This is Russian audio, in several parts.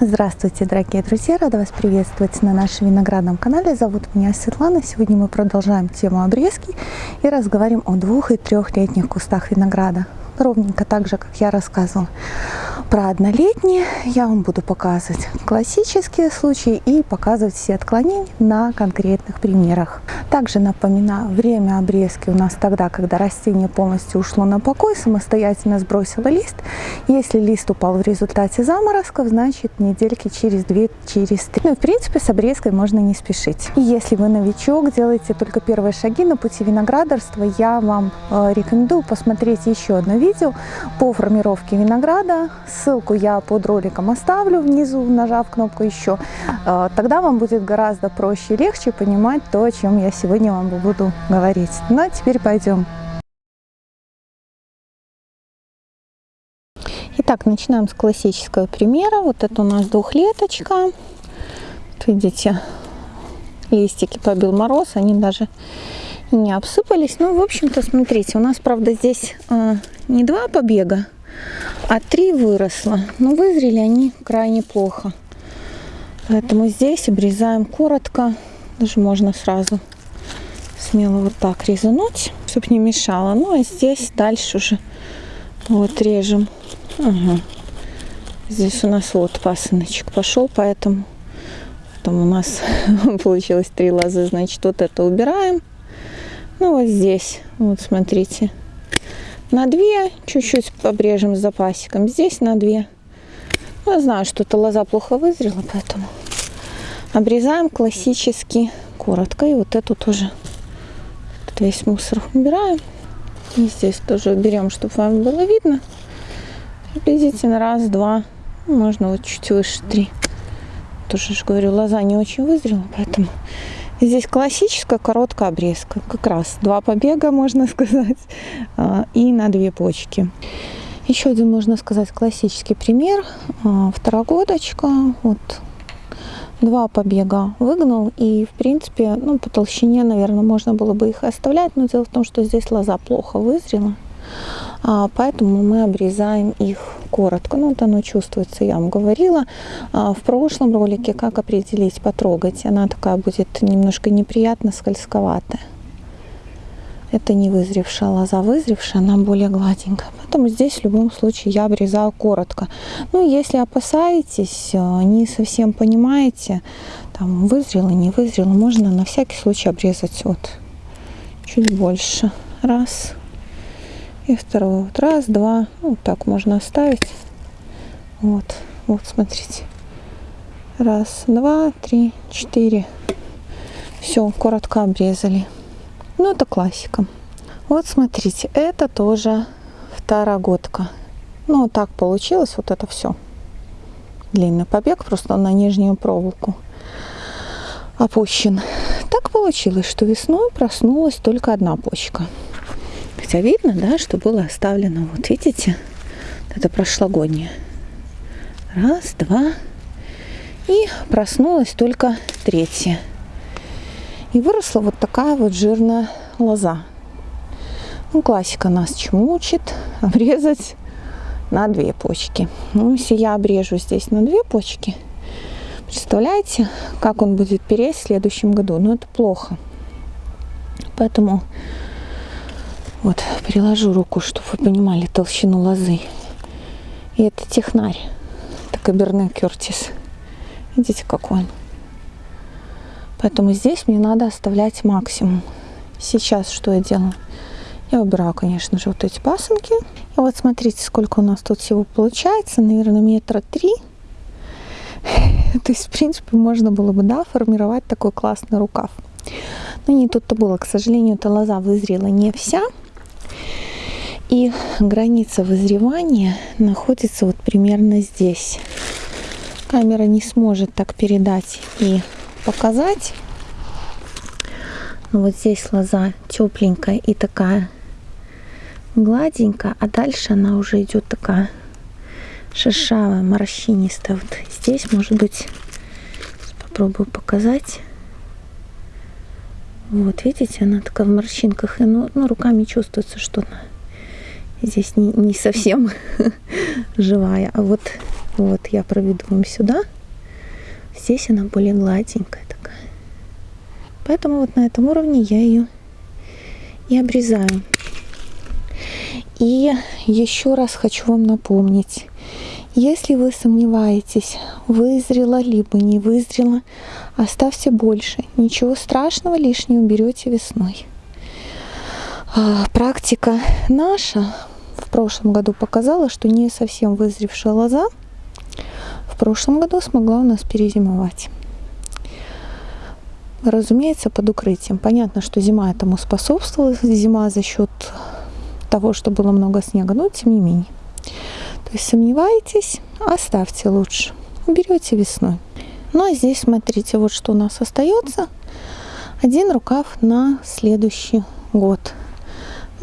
Здравствуйте, дорогие друзья! Рада вас приветствовать на нашем виноградном канале. Зовут меня Светлана. Сегодня мы продолжаем тему обрезки и разговариваем о двух- и трехлетних кустах винограда. Ровненько так же, как я рассказывала про однолетние, я вам буду показывать классические случаи и показывать все отклонения на конкретных примерах. Также напоминаю, время обрезки у нас тогда, когда растение полностью ушло на покой, самостоятельно сбросило лист. Если лист упал в результате заморозков, значит недельки через две, через три. Ну и в принципе с обрезкой можно не спешить. И если вы новичок, делаете только первые шаги на пути виноградарства, я вам э, рекомендую посмотреть еще одно видео по формировке винограда Ссылку я под роликом оставлю внизу, нажав кнопку «Еще». Э, тогда вам будет гораздо проще и легче понимать то, о чем я сегодня вам буду говорить. Ну а теперь пойдем. Итак, начинаем с классического примера. Вот это у нас двухлеточка. Видите, листики побил мороз, они даже не обсыпались. Ну, в общем-то, смотрите, у нас, правда, здесь э, не два побега, а три выросло. Но вызрели они крайне плохо. Поэтому здесь обрезаем коротко. Даже можно сразу смело вот так резануть, чтобы не мешало. Ну а здесь дальше уже вот режем. Ага. Здесь у нас вот пасыночек пошел, поэтому там у нас получилось три лозы. Значит, вот это убираем. Ну вот здесь, вот смотрите, на 2, чуть-чуть обрежем с запасиком. Здесь на 2. Ну, я знаю, что эта лоза плохо вызрела, поэтому обрезаем классически коротко. И вот эту тоже тут весь мусор убираем. И здесь тоже берем, чтобы вам было видно. Приблизительно раз, два, можно вот чуть выше три. Тоже же говорю, лоза не очень вызрела, поэтому Здесь классическая короткая обрезка, как раз два побега, можно сказать, а, и на две почки. Еще один, можно сказать, классический пример. А, второгодочка, вот два побега выгнал, и, в принципе, ну, по толщине, наверное, можно было бы их оставлять, но дело в том, что здесь лоза плохо вызрела. А, поэтому мы обрезаем их коротко. Ну, вот оно чувствуется, я вам говорила а, в прошлом ролике, как определить, потрогать. Она такая будет немножко неприятно скользковатая. Это не вызревшая лоза, вызревшая, она более гладенькая. Поэтому здесь в любом случае я обрезаю коротко. Ну, если опасаетесь, а, не совсем понимаете, там вызрело, не вызрело, можно на всякий случай обрезать вот чуть больше. Раз, и второй вот раз два. Ну, вот так можно оставить. Вот вот смотрите. Раз два три четыре. Все коротко обрезали. Ну это классика. Вот смотрите это тоже второгодка. Ну вот так получилось вот это все длинный побег просто на нижнюю проволоку опущен. Так получилось что весной проснулась только одна почка Хотя видно, да, что было оставлено, вот видите, это прошлогоднее. Раз, два. И проснулась только третья. И выросла вот такая вот жирная лоза. Ну, классика нас чему учит? Обрезать на две почки. Ну, если я обрежу здесь на две почки, представляете, как он будет переть в следующем году? Ну, это плохо. Поэтому вот, приложу руку, чтобы вы понимали толщину лозы. И это технарь. Это Каберне Кертис. Видите, какой он. Поэтому здесь мне надо оставлять максимум. Сейчас что я делаю? Я убираю, конечно же, вот эти пасынки. И вот смотрите, сколько у нас тут всего получается. Наверное, метра три. То есть, в принципе, можно было бы, да, формировать такой классный рукав. Но не тут-то было. К сожалению, эта лоза вызрела не вся. И граница вызревания находится вот примерно здесь. Камера не сможет так передать и показать. Но вот здесь лоза тепленькая и такая гладенькая, а дальше она уже идет такая шершавая, морщинистая. Вот здесь, может быть, попробую показать. Вот, видите, она такая в морщинках. И, ну, ну, руками чувствуется, что она здесь не, не совсем живая. А вот, вот я проведу вам сюда. Здесь она более гладенькая такая. Поэтому вот на этом уровне я ее и обрезаю. И еще раз хочу вам напомнить, если вы сомневаетесь, вызрела либо не вызрела, оставьте больше. Ничего страшного, лишнее уберете весной. А, практика наша прошлом году показала, что не совсем вызревшая лоза в прошлом году смогла у нас перезимовать. Разумеется, под укрытием. Понятно, что зима этому способствовала. Зима за счет того, что было много снега, но тем не менее. То есть сомневаетесь, оставьте лучше. Берете весной. Ну а здесь смотрите, вот что у нас остается. Один рукав на следующий год.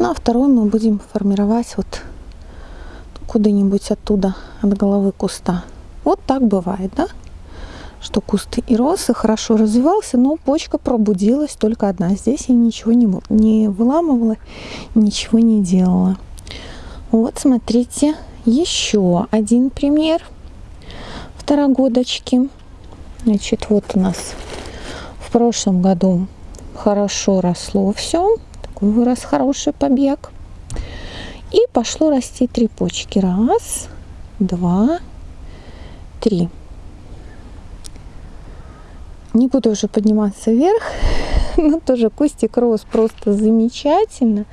Ну а второй мы будем формировать вот куда-нибудь оттуда, от головы куста. Вот так бывает, да? Что куст и рос, и хорошо развивался, но почка пробудилась только одна. Здесь я ничего не, не выламывала, ничего не делала. Вот, смотрите, еще один пример второгодочки. Значит, вот у нас в прошлом году хорошо росло все. Вырос хороший побег. И пошло расти три почки. Раз, два, три. Не буду уже подниматься вверх, но тоже кустик рос просто замечательно.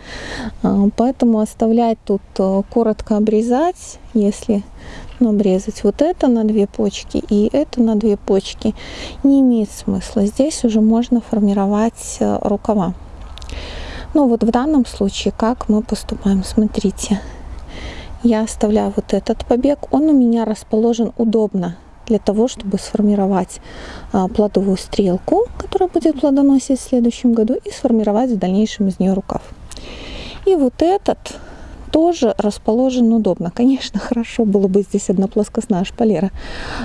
А, поэтому оставлять тут э, коротко обрезать, если ну, обрезать вот это на две почки и это на две почки, не имеет смысла. Здесь уже можно формировать э, рукава. Ну вот в данном случае как мы поступаем, смотрите. Я оставляю вот этот побег, он у меня расположен удобно для того, чтобы сформировать а, плодовую стрелку, которая будет плодоносить в следующем году, и сформировать в дальнейшем из нее рукав. И вот этот тоже расположен удобно. Конечно, хорошо было бы здесь одна плоскостная шпалера,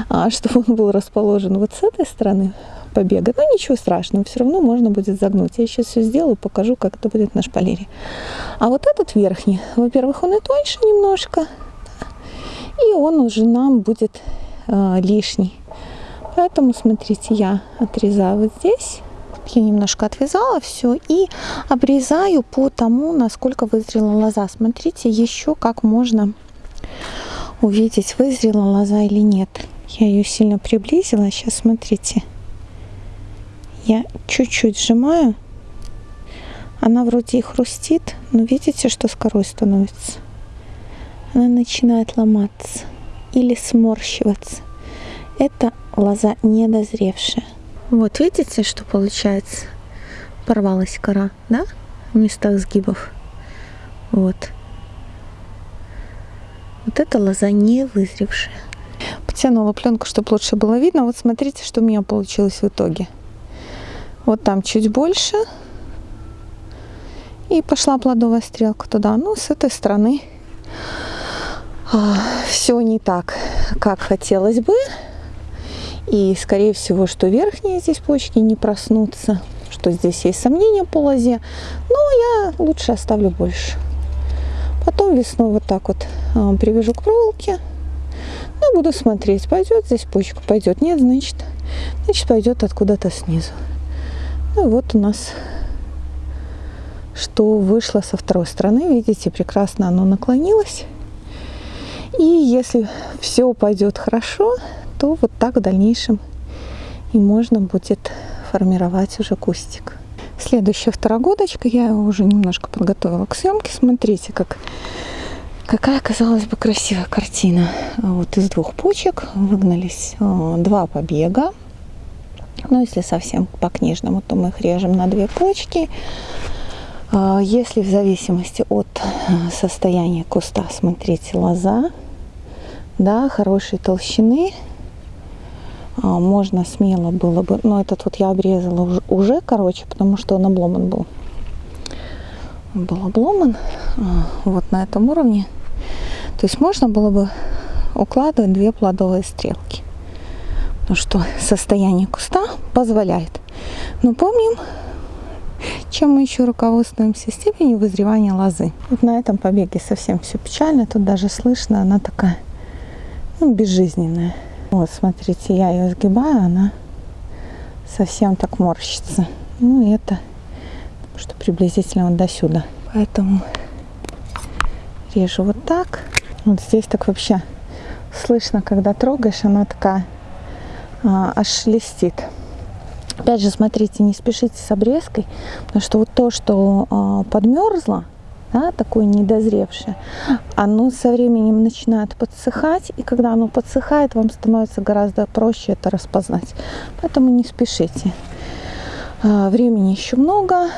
а, чтобы он был расположен вот с этой стороны побега. Но ничего страшного, все равно можно будет загнуть. Я сейчас все сделаю, покажу, как это будет на шпалере. А вот этот верхний, во-первых, он и тоньше немножко, и он уже нам будет э, лишний. Поэтому, смотрите, я отрезаю вот здесь. Я немножко отвязала все и обрезаю по тому, насколько вызрела лоза. Смотрите, еще как можно увидеть, вызрела лоза или нет. Я ее сильно приблизила. Сейчас смотрите. Я чуть-чуть сжимаю. Она вроде и хрустит, но видите, что с корой становится? Она начинает ломаться или сморщиваться. Это лоза недозревшая. Вот видите, что получается? Порвалась кора, да? В местах сгибов. Вот. Вот это лоза не вызревшая. Потянула пленку, чтобы лучше было видно. Вот смотрите, что у меня получилось в итоге. Вот там чуть больше. И пошла плодовая стрелка туда. Ну, с этой стороны а, все не так, как хотелось бы. И, скорее всего, что верхние здесь почки не проснутся, что здесь есть сомнения по лозе. Но я лучше оставлю больше. Потом весной вот так вот а, привяжу к проволоке. Ну, буду смотреть, пойдет здесь почка, пойдет. Нет, значит, значит пойдет откуда-то снизу. Ну, вот у нас что вышло со второй стороны. Видите, прекрасно оно наклонилось. И если все пойдет хорошо, то вот так в дальнейшем и можно будет формировать уже кустик. Следующая второгодочка, я уже немножко подготовила к съемке. Смотрите, как, какая, казалось бы, красивая картина. Вот из двух почек выгнались э, два побега. Но если совсем по-книжному, то мы их режем на две почки. Э, если в зависимости от э, состояния куста, смотрите, лоза, да, хорошей толщины, можно смело было бы, но этот вот я обрезала уже, уже короче, потому что он обломан был. Был обломан а, вот на этом уровне. То есть можно было бы укладывать две плодовые стрелки. Потому что состояние куста позволяет. Но помним, чем мы еще руководствуемся? Степенью вызревания лозы. Вот на этом побеге совсем все печально. Тут даже слышно, она такая ну, безжизненная. Вот, смотрите, я ее сгибаю, она совсем так морщится. Ну, и это что приблизительно вот до сюда. Поэтому режу вот так. Вот здесь так вообще слышно, когда трогаешь, она такая а, аж шелестит. Опять же, смотрите, не спешите с обрезкой, потому что вот то, что а, подмерзло, да, такое недозревшее, оно со временем начинает подсыхать, и когда оно подсыхает, вам становится гораздо проще это распознать. Поэтому не спешите. А, времени еще много,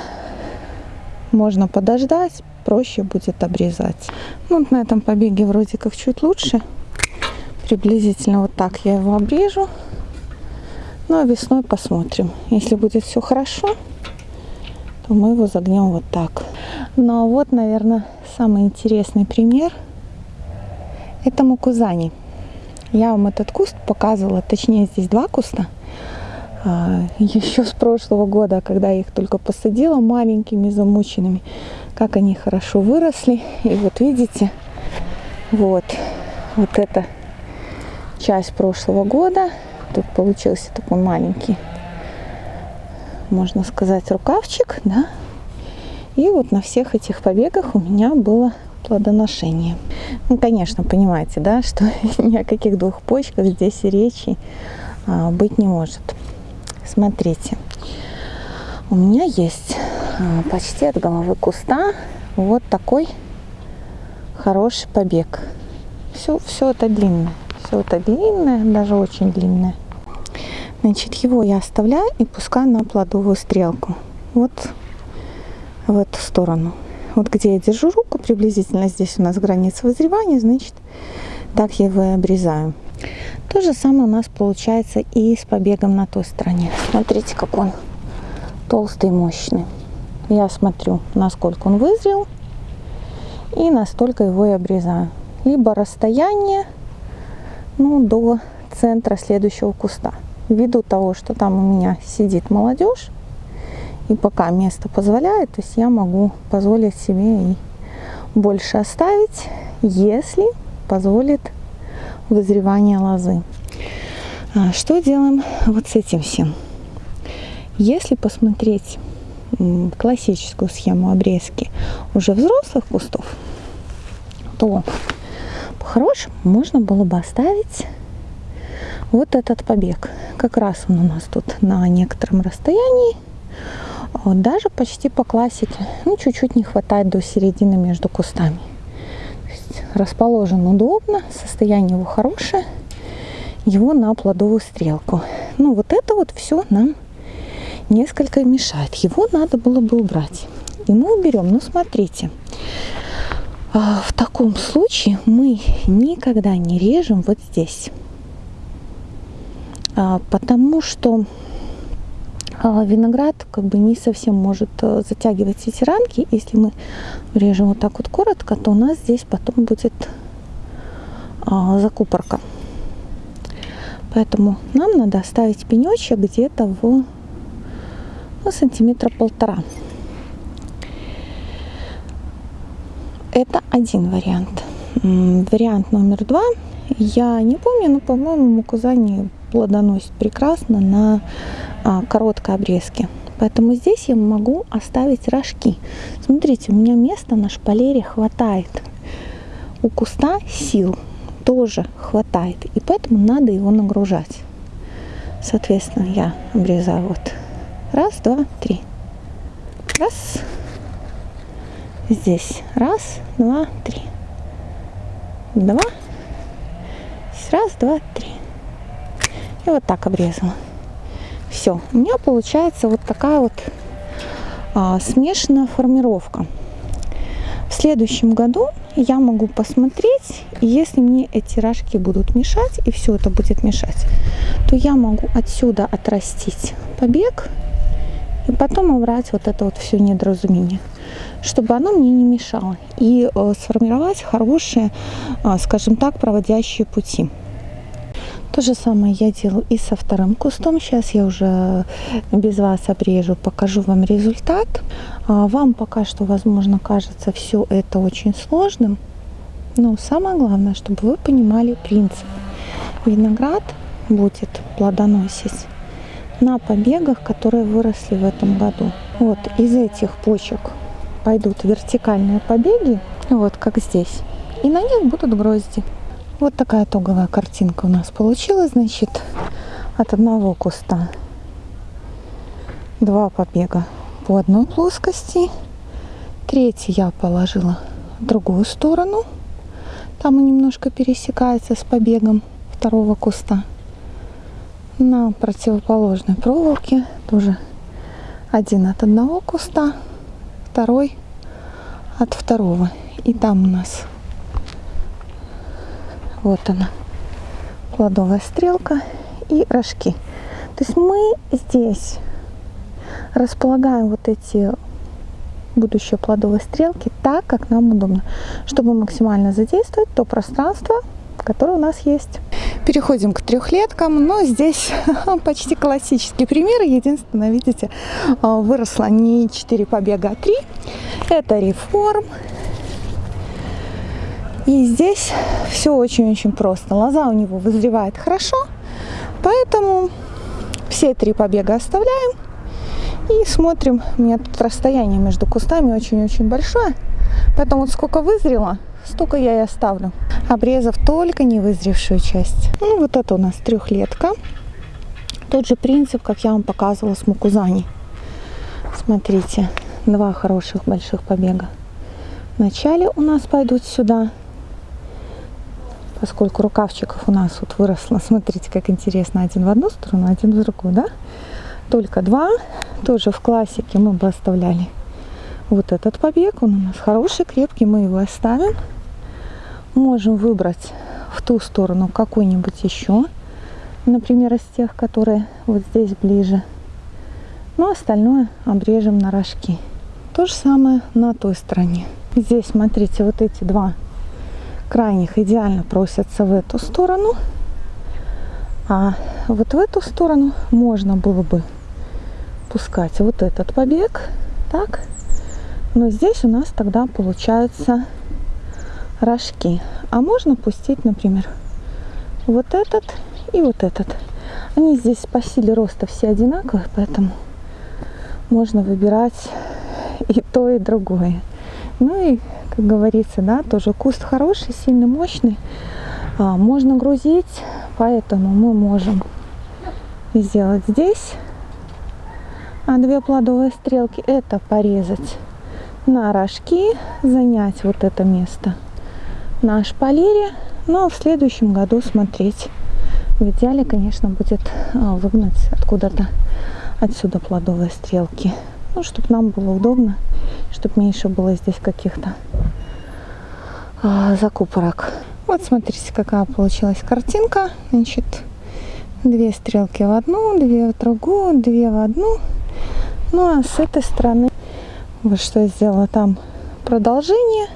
можно подождать, проще будет обрезать. Ну, вот на этом побеге вроде как чуть лучше. Приблизительно вот так я его обрежу. Ну а весной посмотрим. Если будет все хорошо, то мы его загнем вот так. А вот, наверное, самый интересный пример. Это мукузани. Я вам этот куст показывала, точнее здесь два куста. А, Еще с прошлого года, когда я их только посадила маленькими, замученными, как они хорошо выросли. И вот видите, вот, вот эта часть прошлого года Тут получился такой маленький, можно сказать, рукавчик, да. И вот на всех этих побегах у меня было плодоношение. Ну, конечно, понимаете, да, что ни о каких двух почках здесь и речи а, быть не может. Смотрите, у меня есть а, почти от головы куста вот такой хороший побег. Все, все это длинное. Все это длинное, даже очень длинное. Значит, его я оставляю и пускаю на плодовую стрелку. Вот в эту сторону. Вот где я держу руку, приблизительно здесь у нас граница вызревания, значит, так я его и обрезаю. То же самое у нас получается и с побегом на той стороне. Смотрите, как он толстый мощный. Я смотрю, насколько он вызрел, и настолько его и обрезаю. Либо расстояние ну, до центра следующего куста. Ввиду того, что там у меня сидит молодежь, и пока место позволяет, то есть я могу позволить себе и больше оставить, если позволит вызревание лозы. А что делаем вот с этим всем? Если посмотреть классическую схему обрезки уже взрослых кустов, то по-хорошему можно было бы оставить вот этот побег. Как раз он у нас тут на некотором расстоянии, вот, даже почти по классике. Ну, чуть-чуть не хватает до середины между кустами. расположен удобно, состояние его хорошее, его на плодовую стрелку. Ну, вот это вот все нам несколько мешает. Его надо было бы убрать. И мы уберем. Ну, смотрите, а, в таком случае мы никогда не режем вот здесь. А, потому что а, виноград как бы не совсем может э, затягивать эти рамки. Если мы режем вот так вот коротко, то у нас здесь потом будет закупорка. Поэтому нам надо оставить пенечек где-то в ну, сантиметра полтора. Это один вариант. Вариант номер два. Я не помню, но, по-моему, мукузани плодоносит прекрасно на а, короткой обрезке. Поэтому здесь я могу оставить рожки. Смотрите, у меня места на шпалере хватает. У куста сил тоже хватает. И поэтому надо его нагружать. Соответственно, я обрезаю вот раз, два, три. Раз, здесь. Раз, два, три. Два. Раз, два, три. И вот так обрезала. Все. У меня получается вот такая вот а, смешанная формировка. В следующем году я могу посмотреть, если мне эти рожки будут мешать, и все это будет мешать, то я могу отсюда отрастить побег и потом убрать вот это вот все недоразумение чтобы оно мне не мешало и э, сформировать хорошие, э, скажем так, проводящие пути. То же самое я делаю и со вторым кустом. Сейчас я уже без вас обрежу, покажу вам результат. А, вам пока что, возможно, кажется все это очень сложным. Но самое главное, чтобы вы понимали принцип. Виноград будет плодоносить на побегах, которые выросли в этом году. Вот из этих почек пойдут вертикальные побеги, вот как здесь. И на них будут грозди. Вот такая итоговая картинка у нас получилась. Значит, от одного куста два побега по одной плоскости. Третий я положила в другую сторону. Там он немножко пересекается с побегом второго куста. На противоположной проволоке тоже один от одного куста, второй от второго. И там у нас вот она, плодовая стрелка и рожки. То есть мы здесь располагаем вот эти будущие плодовые стрелки так, как нам удобно, чтобы максимально задействовать то пространство, которое у нас есть. Переходим к трехлеткам, но здесь почти классический пример. Единственное, видите, выросло не 4 побега, а 3. Это реформ. И здесь все очень-очень просто. Лоза у него вызревает хорошо, поэтому все три побега оставляем и смотрим. У меня тут расстояние между кустами очень-очень большое, поэтому вот сколько вызрело, столько я и оставлю, обрезав только невызревшую часть. Ну, вот это у нас трехлетка. Тот же принцип, как я вам показывала с мукузани. Смотрите, два хороших больших побега. Вначале у нас пойдут сюда, поскольку рукавчиков у нас вот выросло, смотрите, как интересно, один в одну сторону, один в другую, да? Только два, тоже в классике мы бы оставляли вот этот побег, он у нас хороший, крепкий, мы его оставим. Можем выбрать в ту сторону какой-нибудь еще, например, из тех, которые вот здесь ближе. Ну, остальное обрежем на рожки. То же самое на той стороне. Здесь, смотрите, вот эти два крайних идеально просятся в эту сторону. А вот в эту сторону можно было бы пускать вот этот побег. Так. Но здесь у нас тогда получаются рожки. А можно пустить, например, вот этот и вот этот. Они здесь по силе роста все одинаковые, поэтому можно выбирать и то, и другое. Ну и как говорится, да, тоже куст хороший, сильно мощный. А, можно грузить, поэтому мы можем сделать здесь а две плодовые стрелки. Это порезать на рожки, занять вот это место на шпалере. Ну а в следующем году смотреть. В идеале, конечно, будет а, выгнать откуда-то отсюда плодовые стрелки. Ну, чтобы нам было удобно, чтобы меньше было здесь каких-то закупорок. Вот смотрите, какая получилась картинка. Значит, две стрелки в одну, две в другую, две в одну. Ну а с этой стороны вот что я сделала там продолжение.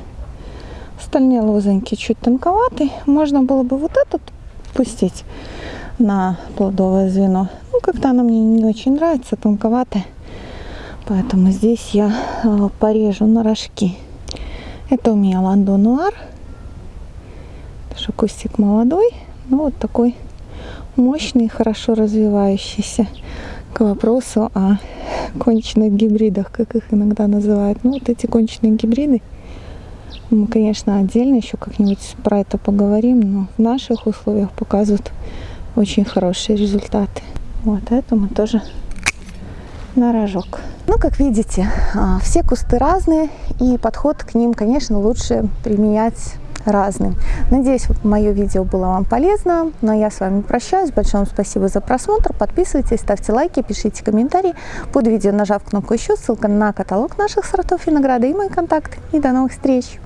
Остальные лозоньки чуть тонковаты. Можно было бы вот этот пустить на плодовое звено. Ну, как-то она мне не очень нравится, тонковатая. Поэтому здесь я а, порежу на рожки. Это у меня ландо нуар. Тоже кустик молодой, но вот такой мощный, хорошо развивающийся. К вопросу о конченных гибридах, как их иногда называют. Ну, вот эти конченые гибриды, мы, конечно, отдельно еще как-нибудь про это поговорим, но в наших условиях показывают очень хорошие результаты. Вот это мы тоже на рожок. Ну, как видите, а, все кусты разные, и подход к ним, конечно, лучше применять разным. Надеюсь, мое видео было вам полезно. Но я с вами прощаюсь. Большое вам спасибо за просмотр. Подписывайтесь, ставьте лайки, пишите комментарии. Под видео нажав кнопку «Еще» ссылка на каталог наших сортов винограда и мои контакты. И до новых встреч!